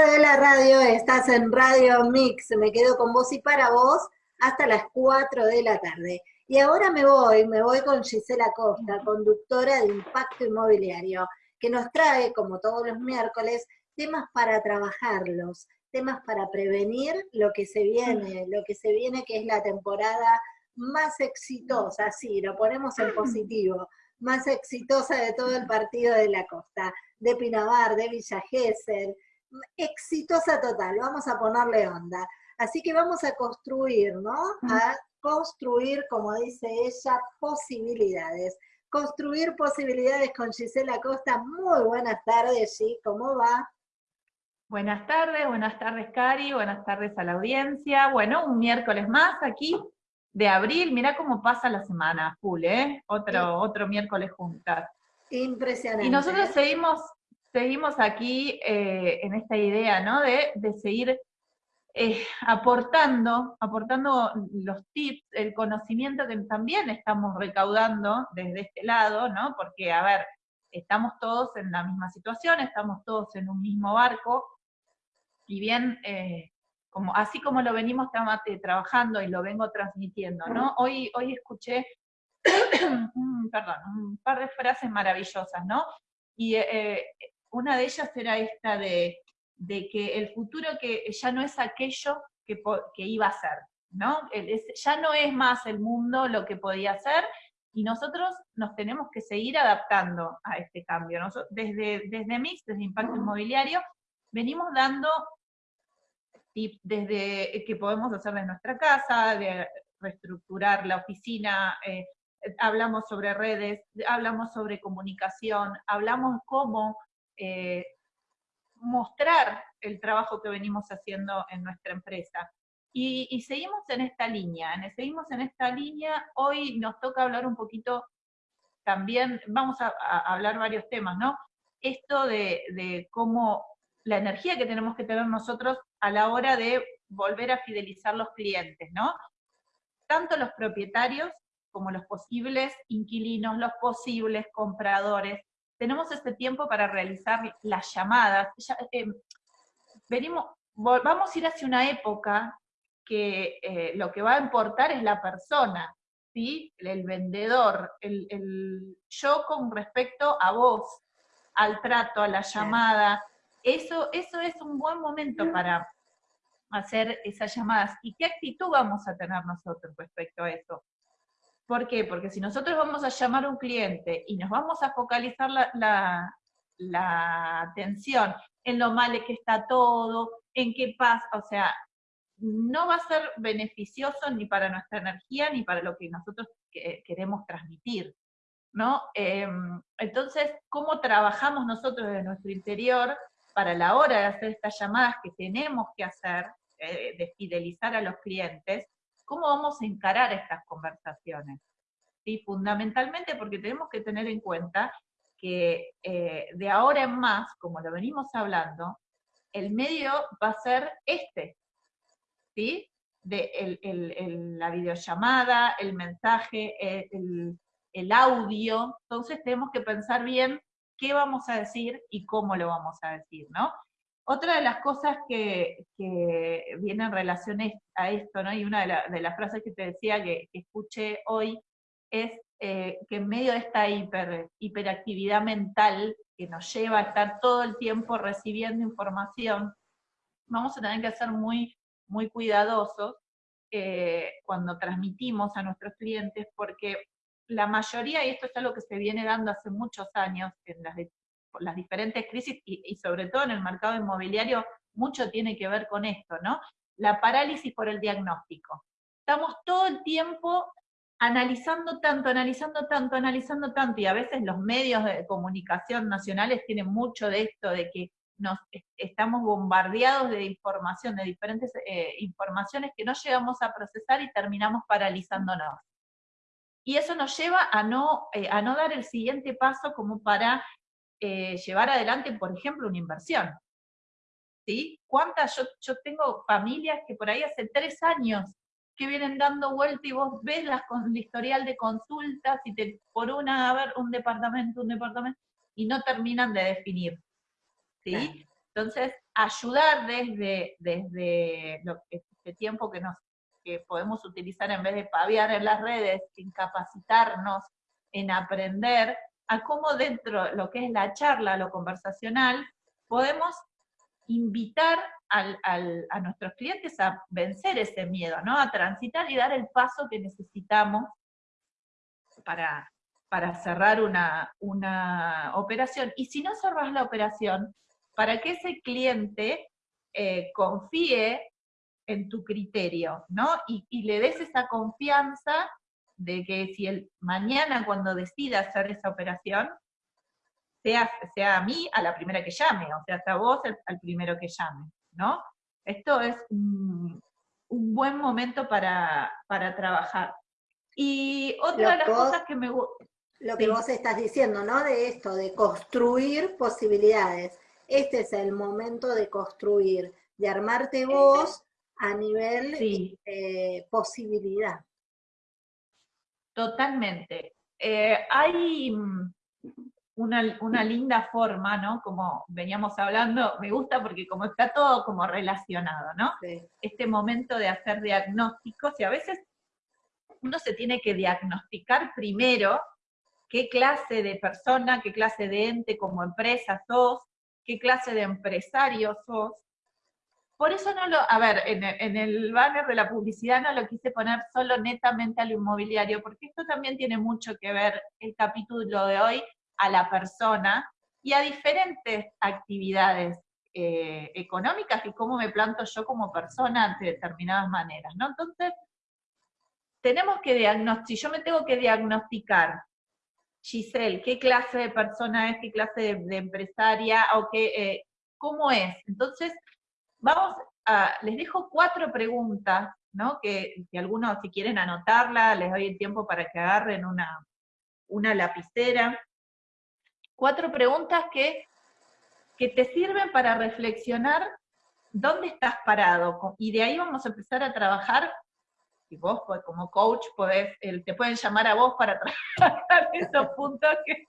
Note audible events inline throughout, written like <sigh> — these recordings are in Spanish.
de la radio, estás en Radio Mix, me quedo con vos y para vos hasta las 4 de la tarde. Y ahora me voy, me voy con Gisela Costa, conductora de Impacto Inmobiliario, que nos trae, como todos los miércoles, temas para trabajarlos, temas para prevenir lo que se viene, lo que se viene que es la temporada más exitosa, sí, lo ponemos en positivo, más exitosa de todo el partido de la costa, de Pinamar, de Villa Gesell, exitosa total, vamos a ponerle onda. Así que vamos a construir, ¿no? A construir, como dice ella, posibilidades. Construir posibilidades con Gisela Costa. Muy buenas tardes, G, ¿cómo va? Buenas tardes, buenas tardes Cari, buenas tardes a la audiencia. Bueno, un miércoles más aquí de abril, mira cómo pasa la semana, full, ¿eh? Otro, otro miércoles juntas. Impresionante. Y nosotros seguimos seguimos aquí eh, en esta idea, ¿no? De, seguir eh, aportando, aportando los tips, el conocimiento que también estamos recaudando desde este lado, ¿no? Porque, a ver, estamos todos en la misma situación, estamos todos en un mismo barco, y bien, eh, como, así como lo venimos trabajando y lo vengo transmitiendo, ¿no? Hoy, hoy escuché, <clears throat> perdón, un par de frases maravillosas, ¿no? Y una de ellas era esta de, que el futuro que ya no es aquello que, iba a ser, ¿no? ya no es más el mundo lo que podía ser, y nosotros nos tenemos que seguir adaptando a este cambio. desde, desde Mix, desde Impacto Inmobiliario, venimos dando tips desde que podemos hacer de nuestra casa, de reestructurar la oficina, eh, hablamos sobre redes, hablamos sobre comunicación, hablamos cómo eh, mostrar el trabajo que venimos haciendo en nuestra empresa. Y, seguimos en esta línea, seguimos en esta línea, hoy nos toca hablar un poquito también, vamos a, hablar varios temas, ¿no? Esto de, de, cómo la energía que tenemos que tener nosotros a la hora de volver a fidelizar los clientes, ¿no? Tanto los propietarios como los posibles inquilinos, los posibles compradores, tenemos este tiempo para realizar las llamadas. Eh, venimos, vamos a ir hacia una época que eh, lo que va a importar es la persona, ¿sí? el vendedor, el, yo con respecto a vos, al trato, a la llamada. Eso, eso es un buen momento para hacer esas llamadas. ¿Y qué actitud vamos a tener nosotros respecto a eso? ¿Por qué? Porque si nosotros vamos a llamar a un cliente y nos vamos a focalizar la, atención en lo mal que está todo, en qué pasa, o sea, no va a ser beneficioso ni para nuestra energía ni para lo que nosotros queremos transmitir. ¿no? Em, entonces, ¿cómo trabajamos nosotros desde nuestro interior para la hora de hacer estas llamadas que tenemos que hacer, eh, de fidelizar a los clientes? ¿Cómo vamos a encarar estas conversaciones? ¿Sí? Fundamentalmente porque tenemos que tener en cuenta que eh, de ahora en más, como lo venimos hablando, el medio va a ser este, ¿sí? De la videollamada, el mensaje, el, el audio, entonces tenemos que pensar bien qué vamos a decir y cómo lo vamos a decir, ¿no? Otra de las cosas que, viene en relación a esto, ¿no? y una de, las frases que te decía que, escuché hoy, es eh, que en medio de esta hiper, hiperactividad mental que nos lleva a estar todo el tiempo recibiendo información, vamos a tener que ser muy, muy cuidadosos eh, cuando transmitimos a nuestros clientes, porque la mayoría, y esto es algo que se viene dando hace muchos años en las las diferentes crisis y, sobre todo en el mercado inmobiliario, mucho tiene que ver con esto, ¿no? La parálisis por el diagnóstico. Estamos todo el tiempo analizando tanto, analizando tanto, analizando tanto, y a veces los medios de comunicación nacionales tienen mucho de esto, de que nos estamos bombardeados de información, de diferentes eh, informaciones que no llegamos a procesar y terminamos paralizándonos. Y eso nos lleva a no, eh, a no dar el siguiente paso como para eh, llevar adelante, por ejemplo, una inversión. ¿Sí? ¿Cuántas? Yo, yo tengo familias que por ahí hace tres años que vienen dando vuelta y vos ves las, el historial de consultas y te por una, a ver, un departamento, un departamento, y no terminan de definir. ¿Sí? Entonces, ayudar desde, desde este tiempo que, nos, que podemos utilizar en vez de paviar en las redes, en capacitarnos, en aprender, a cómo dentro de lo que es la charla, lo conversacional, podemos invitar a nuestros clientes a vencer ese miedo, ¿no? A transitar y dar el paso que necesitamos para, para cerrar una, una operación. Y si no cerras la operación, para que ese cliente eh, confíe en tu criterio, ¿no? Y, y, le des esa confianza de que si el mañana cuando decida hacer esa operación, sea, sea a mí a la primera que llame, o sea, a vos al primero que llame, ¿no? Esto es un, buen momento para, trabajar. Y otra de las cosas que me gusta... Lo que vos estás diciendo, ¿no? De esto, de construir posibilidades. Este es el momento de construir, de armarte vos a nivel de eh, posibilidad. Totalmente. Eh, hay mm, una, linda forma, ¿no? Como veníamos hablando, me gusta porque como está todo como relacionado, ¿no? Este momento de hacer diagnósticos y a veces uno se tiene que diagnosticar primero qué clase de persona, qué clase de ente como empresa sos, qué clase de empresario sos, por eso no lo, a ver, en, el banner de la publicidad no lo quise poner solo netamente al inmobiliario, porque esto también tiene mucho que ver, el capítulo de hoy, a la persona y a diferentes actividades eh, económicas y cómo me planto yo como persona ante determinadas maneras, ¿no? Entonces, tenemos que diagnosticar, si yo me tengo que diagnosticar, Giselle, qué clase de persona es, qué clase de, empresaria, o qué, eh, cómo es. Entonces, Vamos a, les dejo cuatro preguntas, ¿no? Que, algunos si quieren anotarla, les doy el tiempo para que agarren una, una lapicera. Cuatro preguntas que, que te sirven para reflexionar dónde estás parado. Y de ahí vamos a empezar a trabajar y vos como coach podés, te pueden llamar a vos para trabajar <laughs> esos puntos que...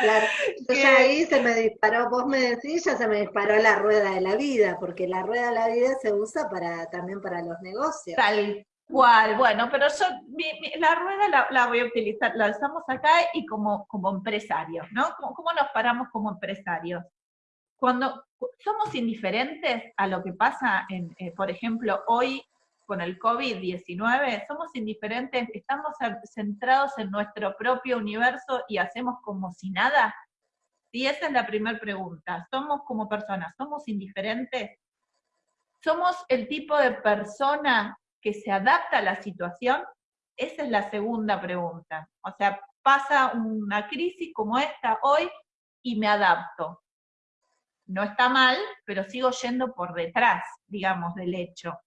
Claro, <laughs> ya ahí se me disparó, vos me decís, ya se me disparó la rueda de la vida, porque la rueda de la vida se usa para también para los negocios. Tal cual, bueno, pero yo la rueda la, voy a utilizar, la usamos acá y como, como empresarios, ¿no? ¿Cómo, nos paramos como empresarios? Cuando somos indiferentes a lo que pasa, en, eh, por ejemplo, hoy con el COVID-19, somos indiferentes, estamos centrados en nuestro propio universo y hacemos como si nada? Sí, esa es la primera pregunta. ¿Somos como personas, somos indiferentes? ¿Somos el tipo de persona que se adapta a la situación? Esa es la segunda pregunta. O sea, pasa una crisis como esta hoy y me adapto. No está mal, pero sigo yendo por detrás, digamos, del hecho.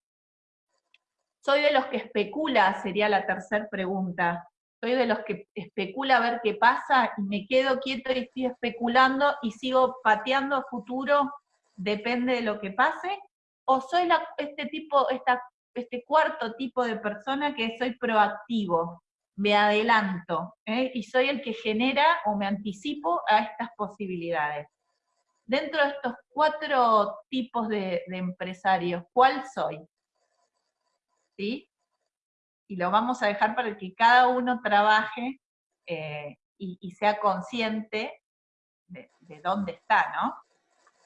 Soy de los que especula, sería la tercera pregunta. Soy de los que especula a ver qué pasa y me quedo quieto y estoy especulando y sigo pateando a futuro, depende de lo que pase. O soy este tipo, este cuarto tipo de persona que soy proactivo, me adelanto ¿eh? y soy el que genera o me anticipo a estas posibilidades. Dentro de estos cuatro tipos de empresarios, ¿cuál soy? Y lo vamos a dejar para que cada uno trabaje eh, y, sea consciente de, dónde está, ¿no?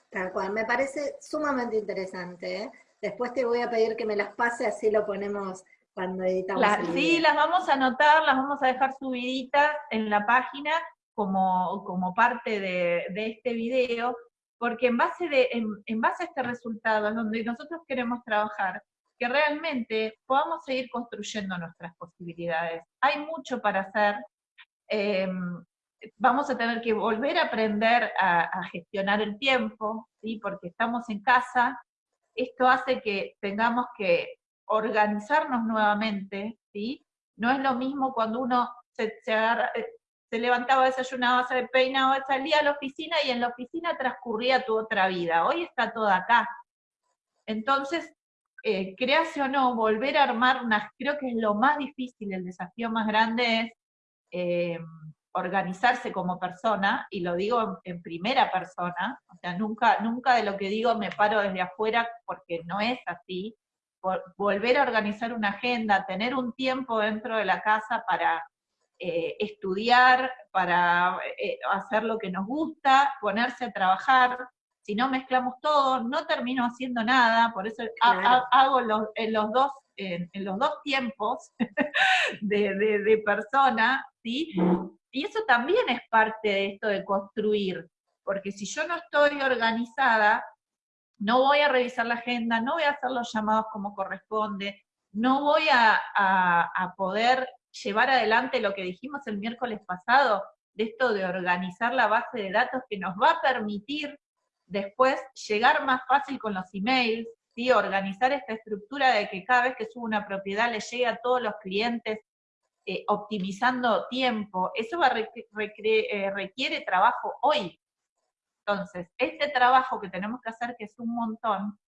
Tal cual, me parece sumamente interesante. ¿eh? Después te voy a pedir que me las pase, así lo ponemos cuando editamos. sí, las vamos a anotar, las vamos a dejar subiditas en la página como, como parte de, este video, porque en base, de, en base a este resultado es donde nosotros queremos trabajar, que realmente podamos seguir construyendo nuestras posibilidades. Hay mucho para hacer. Em, vamos a tener que volver a aprender a, gestionar el tiempo, ¿sí? porque estamos en casa. Esto hace que tengamos que organizarnos nuevamente, ¿sí? No es lo mismo cuando uno se, se, eh, se levantaba, desayunaba, se peinaba, salía a la oficina y en la oficina transcurría tu otra vida. Hoy está todo acá. Entonces, eh, crease o no, volver a armar unas, creo que es lo más difícil, el desafío más grande es eh, organizarse como persona, y lo digo en, primera persona, o sea, nunca, nunca de lo que digo me paro desde afuera porque no es así, volver a organizar una agenda, tener un tiempo dentro de la casa para eh, estudiar, para eh, hacer lo que nos gusta, ponerse a trabajar, si no mezclamos todo, no termino haciendo nada, por eso hago los, en, los dos, en, los dos tiempos <laughs> de, de, persona, ¿sí? Y eso también es parte de esto de construir, porque si yo no estoy organizada, no voy a revisar la agenda, no voy a hacer los llamados como corresponde, no voy a, a, poder llevar adelante lo que dijimos el miércoles pasado, de esto de organizar la base de datos que nos va a permitir después llegar más fácil con los emails, ¿sí? organizar esta estructura de que cada vez que subo una propiedad le llegue a todos los clientes eh, optimizando tiempo, eso va eh, requiere trabajo hoy. Entonces, este trabajo que tenemos que hacer, que es un montón,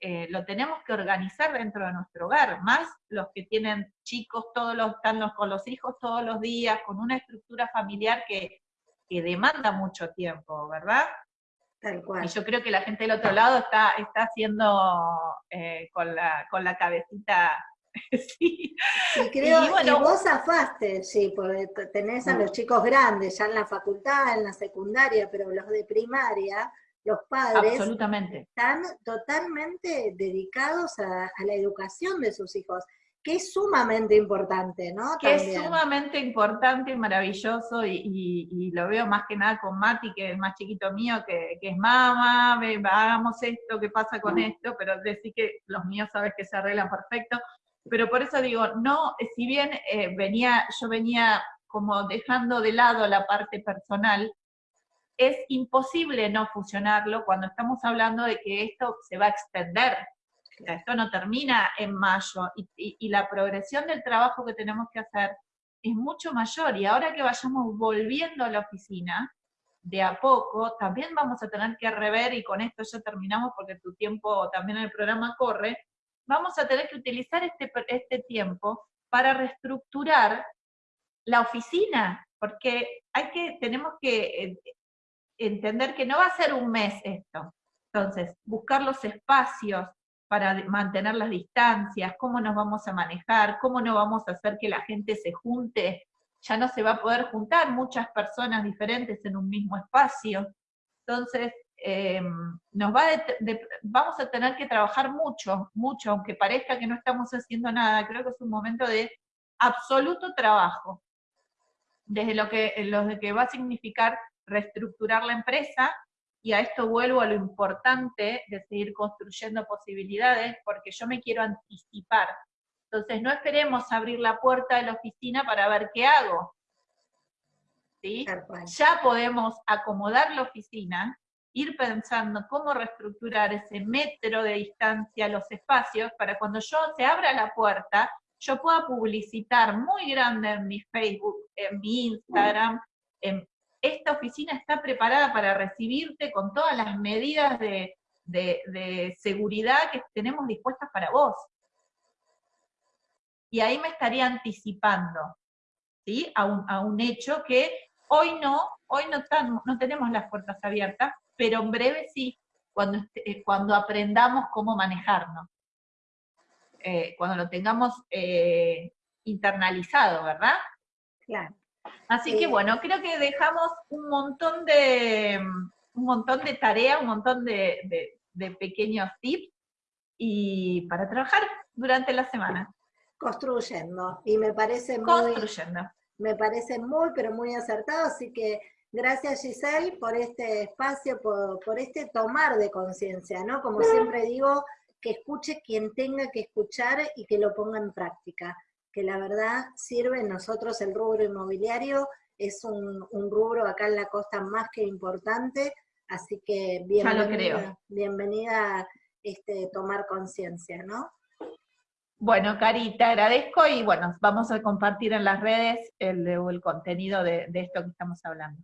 eh, lo tenemos que organizar dentro de nuestro hogar, más los que tienen chicos todos los, están con los hijos todos los días, con una estructura familiar que, que demanda mucho tiempo, ¿verdad? Y yo creo que la gente del otro lado está, está haciendo eh, con, la, con la cabecita <laughs> sí. Y creo, que vos afaste, sí, porque tenés a los chicos grandes ya en la facultad, en la secundaria, pero los de primaria, los padres están totalmente dedicados a, a la educación de sus hijos que es sumamente importante, ¿no? Que es sumamente importante y maravilloso, y, lo veo más que nada con Mati, que es el más chiquito mío, que, es mamá, hagamos esto, ¿qué pasa con esto? Pero decir que los míos sabes que se arreglan perfecto, pero por eso digo, no, si bien eh, venía, yo venía como dejando de lado la parte personal, es imposible no fusionarlo cuando estamos hablando de que esto se va a extender esto no termina en mayo y, la progresión del trabajo que tenemos que hacer es mucho mayor y ahora que vayamos volviendo a la oficina, de a poco, también vamos a tener que rever, y con esto ya terminamos porque tu tiempo también en el programa corre, vamos a tener que utilizar este, este tiempo para reestructurar la oficina, porque hay que, tenemos que eh, entender que no va a ser un mes esto. Entonces, buscar los espacios, para mantener las distancias, cómo nos vamos a manejar, cómo no vamos a hacer que la gente se junte, ya no se va a poder juntar muchas personas diferentes en un mismo espacio. Entonces, em, nos va vamos a tener que trabajar mucho, mucho, aunque parezca que no estamos haciendo nada, creo que es un momento de absoluto trabajo, desde lo que, lo que va a significar reestructurar la empresa, y a esto vuelvo a lo importante de seguir construyendo posibilidades, porque yo me quiero anticipar. Entonces, no esperemos abrir la puerta de la oficina para ver qué hago. ¿Sí? Ya podemos acomodar la oficina, ir pensando cómo reestructurar ese metro de distancia, los espacios, para cuando yo se abra la puerta, yo pueda publicitar muy grande en mi Facebook, en mi Instagram, en esta oficina está preparada para recibirte con todas las medidas de, seguridad que tenemos dispuestas para vos. Y ahí me estaría anticipando, ¿sí? A un, hecho que hoy no, hoy no, no tenemos las puertas abiertas, pero en breve sí, cuando, eh, cuando aprendamos cómo manejarnos. Eh, cuando lo tengamos eh, internalizado, ¿verdad? Claro. Así que bueno, creo que dejamos un montón de, un montón de tareas, un montón de, pequeños tips y para trabajar durante la semana. Construyendo. Y me parece muy. Construyendo. Me parece muy, pero muy acertado. Así que gracias Giselle por este espacio, por, por este tomar de conciencia, ¿no? Como siempre digo, que escuche quien tenga que escuchar y que lo ponga en práctica que la verdad sirve nosotros el rubro inmobiliario, es un, rubro acá en la costa más que importante, así que bienvenida, bienvenida este, tomar conciencia, ¿no? Bueno, Cari, te agradezco y bueno, vamos a compartir en las redes el, el contenido de, de esto que estamos hablando.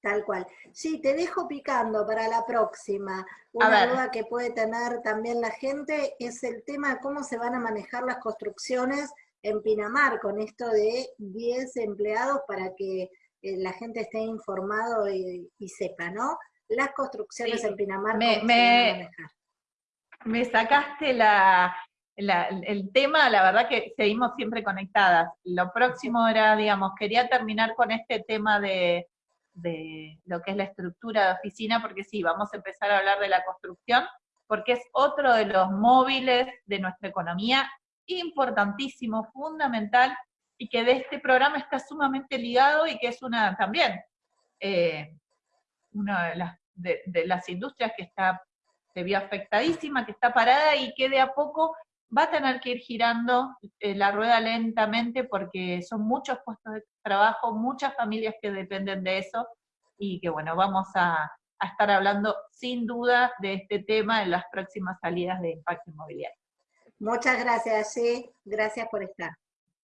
Tal cual. Sí, te dejo picando para la próxima. Una duda que puede tener también la gente es el tema de cómo se van a manejar las construcciones en Pinamar con esto de 10 empleados para que eh, la gente esté informado y, sepa, ¿no? Las construcciones en Pinamar, me, me, me sacaste la, el tema, la verdad que seguimos siempre conectadas. Lo próximo era, digamos, quería terminar con este tema de, de lo que es la estructura de oficina, porque sí, vamos a empezar a hablar de la construcción, porque es otro de los móviles de nuestra economía importantísimo, fundamental, y que de este programa está sumamente ligado y que es una también eh, una de las, industrias que está se vio afectadísima, que está parada y que de a poco va a tener que ir girando eh, la rueda lentamente porque son muchos puestos de trabajo, muchas familias que dependen de eso y que bueno, vamos a, a estar hablando sin duda de este tema en las próximas salidas de impacto inmobiliario. Muchas gracias, sí, gracias por estar.